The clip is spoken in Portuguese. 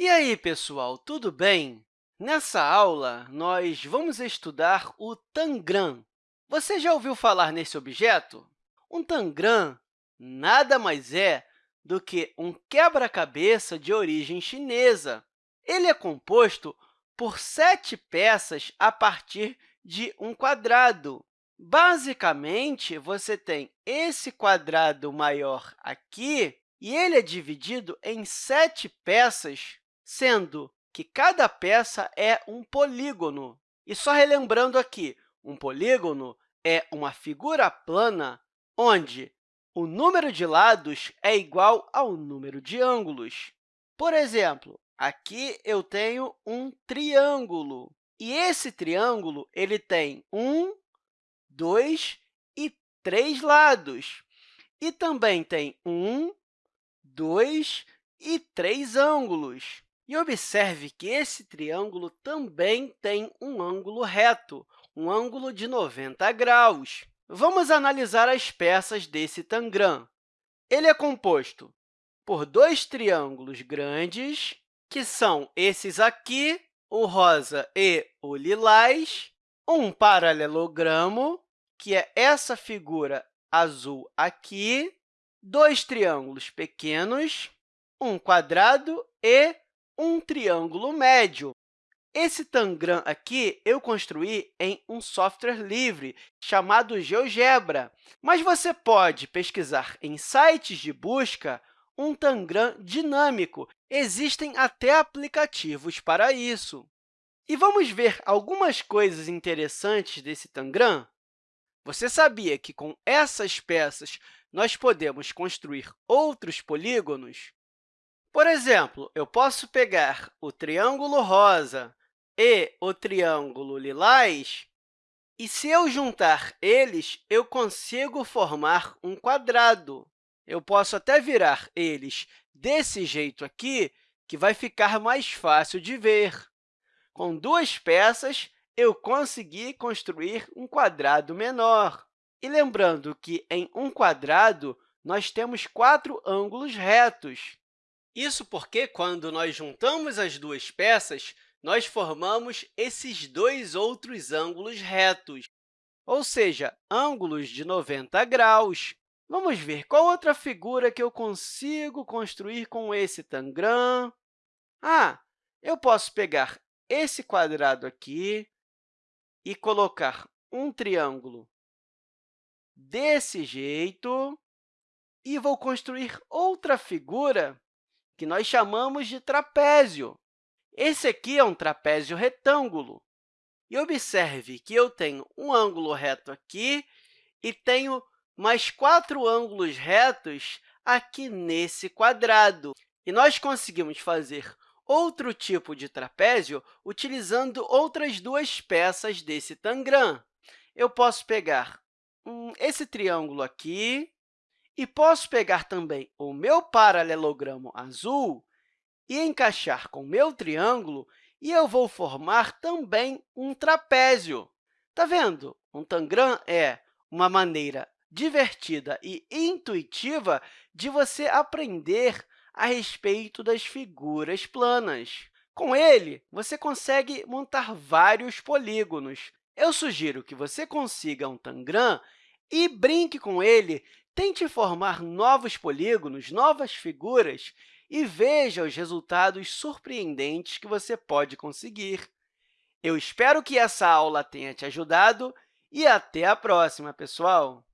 E aí, pessoal, tudo bem? Nessa aula, nós vamos estudar o tangram. Você já ouviu falar nesse objeto? Um tangram nada mais é do que um quebra-cabeça de origem chinesa. Ele é composto por sete peças a partir de um quadrado. Basicamente, você tem esse quadrado maior aqui, e ele é dividido em sete peças sendo que cada peça é um polígono. E só relembrando aqui, um polígono é uma figura plana onde o número de lados é igual ao número de ângulos. Por exemplo, aqui eu tenho um triângulo, e esse triângulo ele tem um, dois e três lados. E também tem um, dois e três ângulos. E observe que esse triângulo também tem um ângulo reto, um ângulo de 90 graus. Vamos analisar as peças desse tangram. Ele é composto por dois triângulos grandes, que são esses aqui, o rosa e o lilás, um paralelogramo, que é essa figura azul aqui, dois triângulos pequenos, um quadrado e um triângulo médio. Esse tangram aqui eu construí em um software livre chamado GeoGebra, mas você pode pesquisar em sites de busca um tangram dinâmico. Existem até aplicativos para isso. E vamos ver algumas coisas interessantes desse tangram? Você sabia que, com essas peças, nós podemos construir outros polígonos? Por exemplo, eu posso pegar o triângulo rosa e o triângulo lilás, e se eu juntar eles, eu consigo formar um quadrado. Eu posso até virar eles desse jeito aqui, que vai ficar mais fácil de ver. Com duas peças, eu consegui construir um quadrado menor. E lembrando que, em um quadrado, nós temos quatro ângulos retos. Isso porque, quando nós juntamos as duas peças, nós formamos esses dois outros ângulos retos, ou seja, ângulos de 90 graus. Vamos ver qual outra figura que eu consigo construir com esse tangram. Ah, eu posso pegar esse quadrado aqui e colocar um triângulo desse jeito, e vou construir outra figura que nós chamamos de trapézio. Esse aqui é um trapézio retângulo. E observe que eu tenho um ângulo reto aqui e tenho mais quatro ângulos retos aqui nesse quadrado. E nós conseguimos fazer outro tipo de trapézio utilizando outras duas peças desse tangram. Eu posso pegar esse triângulo aqui e posso pegar também o meu paralelogramo azul e encaixar com o meu triângulo, e eu vou formar também um trapézio. Está vendo? Um tangram é uma maneira divertida e intuitiva de você aprender a respeito das figuras planas. Com ele, você consegue montar vários polígonos. Eu sugiro que você consiga um tangram e brinque com ele Tente formar novos polígonos, novas figuras, e veja os resultados surpreendentes que você pode conseguir. Eu espero que essa aula tenha te ajudado e até a próxima, pessoal!